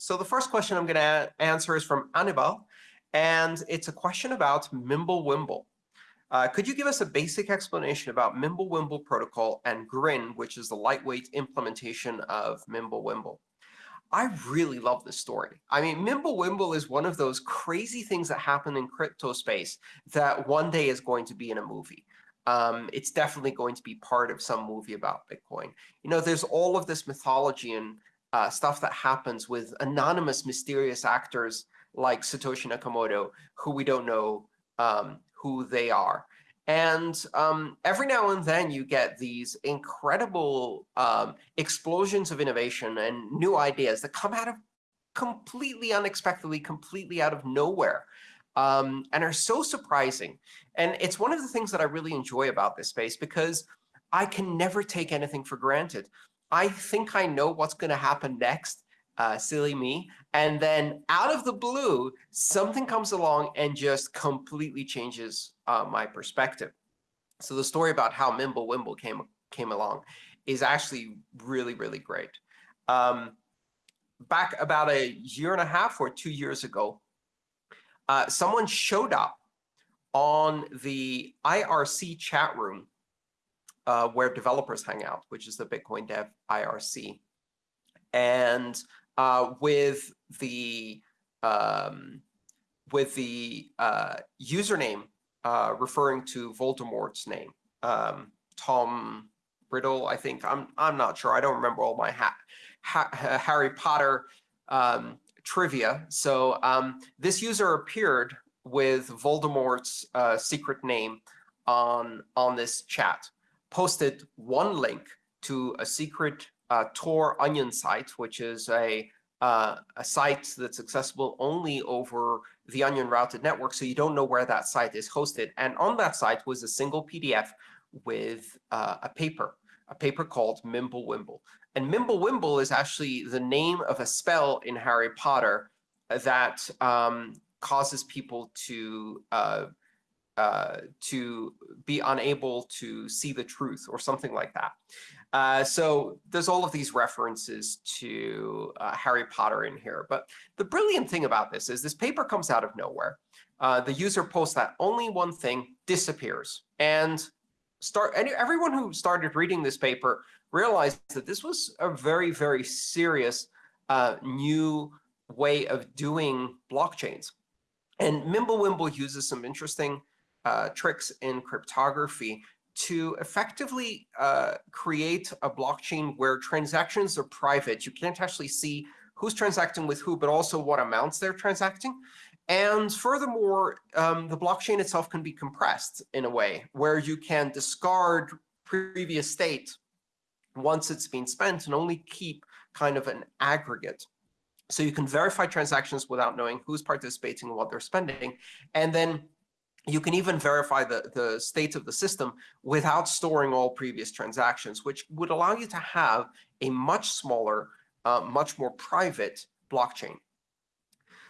So the first question I'm going to answer is from Anibal, and it's a question about Mimblewimble. Uh, could you give us a basic explanation about Mimblewimble protocol and Grin, which is the lightweight implementation of Mimblewimble? I really love this story. I mean, Mimblewimble is one of those crazy things that happen in crypto space that one day is going to be in a movie. Um, it's definitely going to be part of some movie about Bitcoin. You know, there's all of this mythology and uh, stuff that happens with anonymous, mysterious actors like Satoshi Nakamoto, who we don't know um, who they are. And um, every now and then you get these incredible um, explosions of innovation and new ideas that come out of completely unexpectedly, completely out of nowhere, um, and are so surprising. And it's one of the things that I really enjoy about this space because I can never take anything for granted. I think I know what's going to happen next, uh, silly me. And then out of the blue, something comes along and just completely changes uh, my perspective. So the story about how Mimblewimble came, came along is actually really, really great. Um, back about a year and a half or two years ago, uh, someone showed up on the IRC chat room uh, where developers hang out, which is the Bitcoin Dev IRC. And uh, with the um, with the uh, username uh, referring to Voldemort's name, um, Tom Riddle, I think. I'm I'm not sure. I don't remember all my ha ha Harry Potter um, trivia. So um, this user appeared with Voldemort's uh, secret name on on this chat, posted one link to a secret uh, Tor Onion site, which is a uh, a site that's accessible only over the Onion routed network, so you don't know where that site is hosted. And on that site was a single PDF with uh, a paper, a paper called Mimblewimble. And Mimblewimble is actually the name of a spell in Harry Potter that um, causes people to uh, to be unable to see the truth or something like that. Uh, so there's all of these references to uh, Harry Potter in here. But the brilliant thing about this is this paper comes out of nowhere. Uh, the user posts that only one thing disappears. And start and everyone who started reading this paper realized that this was a very, very serious uh, new way of doing blockchains. And Mimblewimble uses some interesting uh, tricks in cryptography to effectively uh, create a blockchain where transactions are private. You can't actually see who's transacting with who, but also what amounts they're transacting. And furthermore, um, the blockchain itself can be compressed in a way where you can discard previous state once it's been spent and only keep kind of an aggregate. So you can verify transactions without knowing who's participating and what they're spending. And then you can even verify the, the state of the system without storing all previous transactions, which would allow you to have a much smaller, uh, much more private blockchain.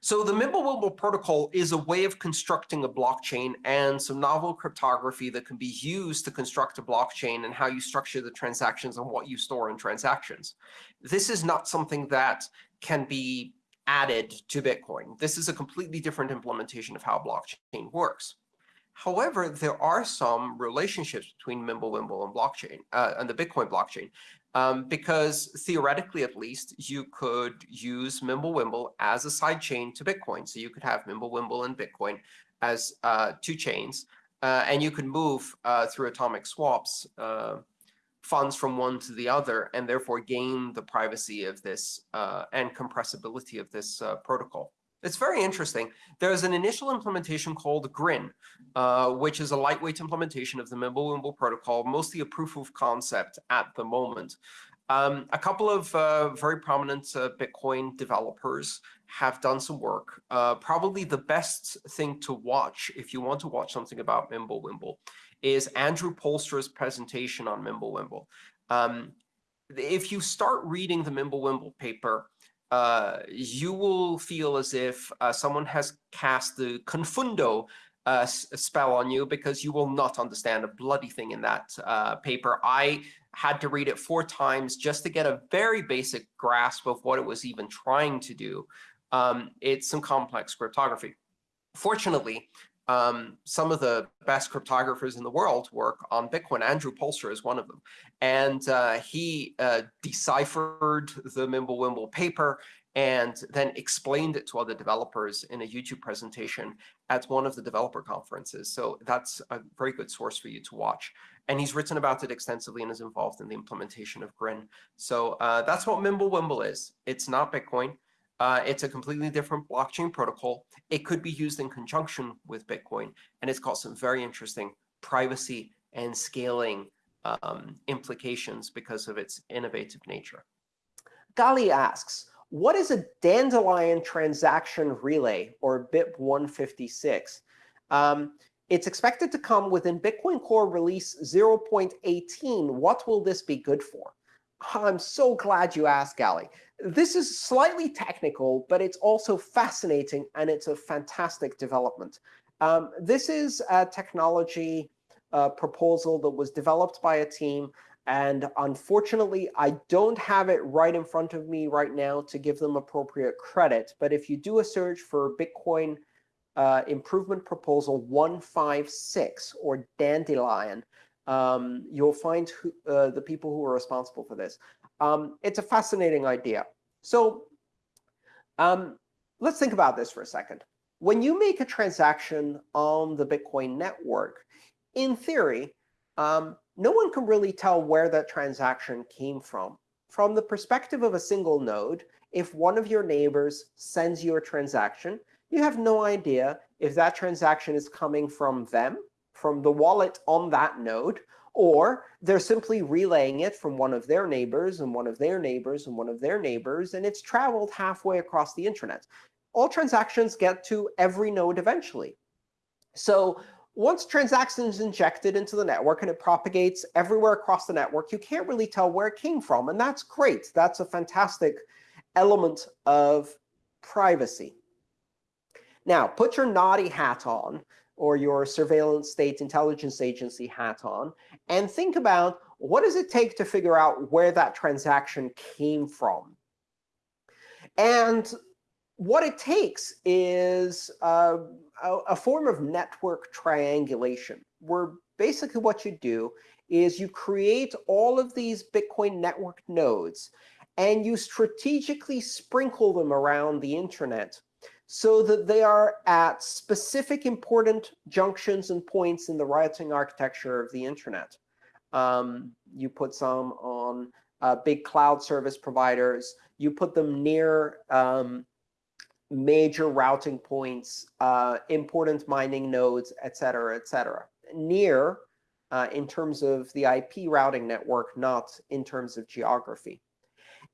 So the Mimblewimble protocol is a way of constructing a blockchain and some novel cryptography that can be used to construct a blockchain and how you structure the transactions and what you store in transactions. This is not something that can be added to Bitcoin. This is a completely different implementation of how blockchain works. However, there are some relationships between Mimblewimble and blockchain uh, and the Bitcoin blockchain, um, because theoretically, at least, you could use Mimblewimble as a side chain to Bitcoin. So you could have Mimblewimble and Bitcoin as uh, two chains, uh, and you could move uh, through atomic swaps uh, funds from one to the other, and therefore gain the privacy of this uh, and compressibility of this uh, protocol. It's very interesting. There's an initial implementation called Grin, uh, which is a lightweight implementation of the Mimblewimble protocol, mostly a proof of concept at the moment. Um, a couple of uh, very prominent uh, Bitcoin developers have done some work. Uh, probably the best thing to watch if you want to watch something about Mimblewimble is Andrew Poelstra's presentation on Mimblewimble. Um, if you start reading the Mimblewimble paper, uh, you will feel as if uh, someone has cast the confundo uh, spell on you because you will not understand a bloody thing in that uh, paper. I had to read it four times just to get a very basic grasp of what it was even trying to do. Um, it's some complex cryptography. Fortunately, um, some of the best cryptographers in the world work on Bitcoin. Andrew Poelstra is one of them. And uh, he uh, deciphered the Mimblewimble paper and then explained it to other developers in a YouTube presentation at one of the developer conferences. So that's a very good source for you to watch. And he's written about it extensively and is involved in the implementation of Grin. So uh, that's what Mimblewimble is. It's not Bitcoin. Uh, it's a completely different blockchain protocol. It could be used in conjunction with Bitcoin, and it's got some very interesting privacy and scaling um, implications because of its innovative nature. Gali asks, what is a Dandelion transaction relay, or BIP156? Um, it's expected to come within Bitcoin Core release 0.18. What will this be good for? I'm so glad you asked, Gali. This is slightly technical, but it's also fascinating, and it's a fantastic development. Um, this is a technology uh, proposal that was developed by a team and unfortunately, I don't have it right in front of me right now to give them appropriate credit. But if you do a search for Bitcoin uh, Improvement Proposal 156 or Dandelion, um, you'll find who, uh, the people who are responsible for this. Um, it's a fascinating idea. So um, let's think about this for a second. When you make a transaction on the Bitcoin network, in theory, um, no one can really tell where that transaction came from. From the perspective of a single node, if one of your neighbors sends you a transaction, you have no idea if that transaction is coming from them, from the wallet on that node, or they're simply relaying it from one of their neighbors and one of their neighbors and one of their neighbors, and it's traveled halfway across the internet. All transactions get to every node eventually. So once transactions injected into the network and it propagates everywhere across the network, you can't really tell where it came from. And that's great. That's a fantastic element of privacy. Now, put your naughty hat on, or your surveillance state intelligence agency hat on, and think about what does it take to figure out where that transaction came from. And what it takes is uh, a, a form of network triangulation, where basically what you do is you create all of these Bitcoin network nodes, and you strategically sprinkle them around the internet so that they are at specific important junctions and points in the routing architecture of the internet. Um, you put some on uh, big cloud service providers. You put them near um, major routing points, uh, important mining nodes, et cetera, et cetera. Near uh, in terms of the IP routing network, not in terms of geography.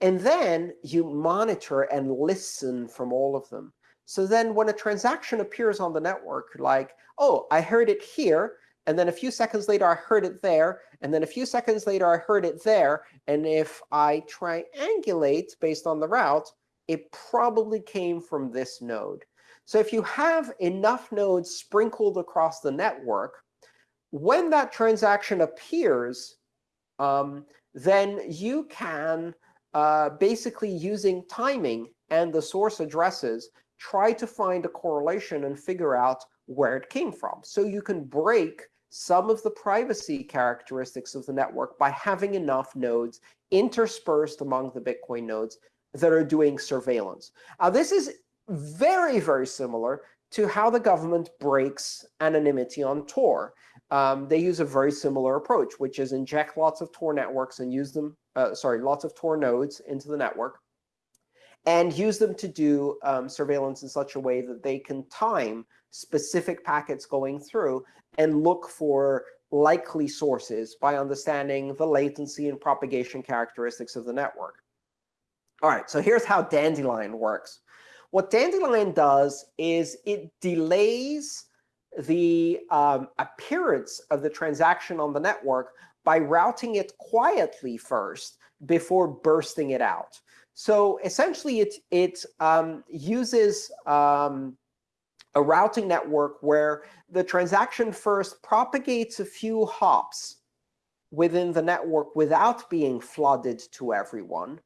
And then you monitor and listen from all of them. So then when a transaction appears on the network, like, oh, I heard it here, and then a few seconds later, I heard it there, and then a few seconds later, I heard it there. And if I triangulate based on the route, it probably came from this node. So if you have enough nodes sprinkled across the network, when that transaction appears, um, then you can, uh, basically using timing and the source addresses, try to find a correlation and figure out where it came from. So you can break some of the privacy characteristics of the network by having enough nodes interspersed among the Bitcoin nodes that are doing surveillance. Now, this is very, very similar to how the government breaks anonymity on Tor. Um, they use a very similar approach, which is inject lots of Tor networks and use them, uh, sorry, lots of Tor nodes into the network, and use them to do um, surveillance in such a way that they can time specific packets going through and look for likely sources by understanding the latency and propagation characteristics of the network. All right, so here's how Dandelion works. What Dandelion does is it delays the um, appearance of the transaction on the network by routing it quietly first before bursting it out. So essentially, it, it um, uses um, a routing network where the transaction first propagates a few hops within the network without being flooded to everyone.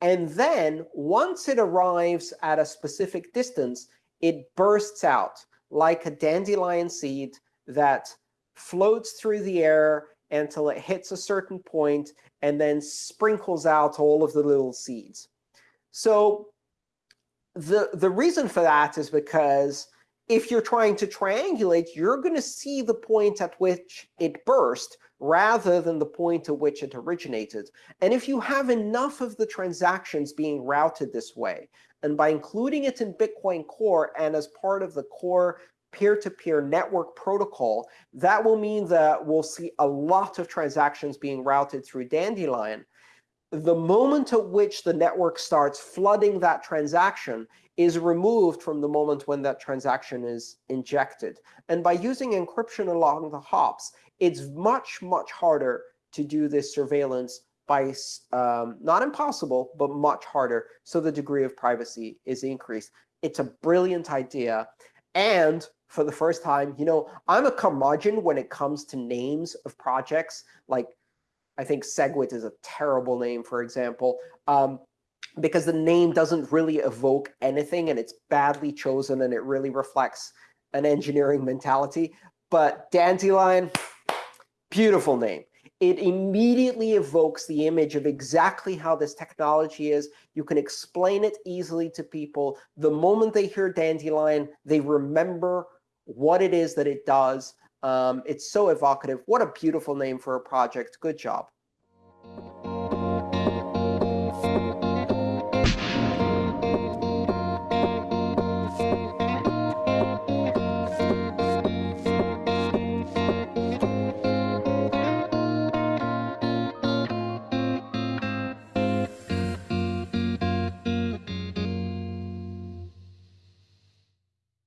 And then once it arrives at a specific distance, it bursts out like a dandelion seed that floats through the air until it hits a certain point and then sprinkles out all of the little seeds. So the, the reason for that is because if you're trying to triangulate, you're going to see the point at which it burst rather than the point at which it originated. And if you have enough of the transactions being routed this way, and by including it in Bitcoin Core and as part of the core peer-to-peer -peer network protocol, that will mean that we'll see a lot of transactions being routed through Dandelion. The moment at which the network starts flooding that transaction is removed from the moment when that transaction is injected. And by using encryption along the hops, it's much, much harder to do this surveillance by um, not impossible, but much harder. So the degree of privacy is increased. It's a brilliant idea. And for the first time, you know, I'm a curmudgeon when it comes to names of projects. Like, I think SegWit is a terrible name, for example. Um, because the name doesn't really evoke anything, and it's badly chosen, and it really reflects an engineering mentality. But Dandelion, beautiful name. It immediately evokes the image of exactly how this technology is. You can explain it easily to people. The moment they hear Dandelion, they remember what it is that it does. Um, it's so evocative. What a beautiful name for a project. Good job.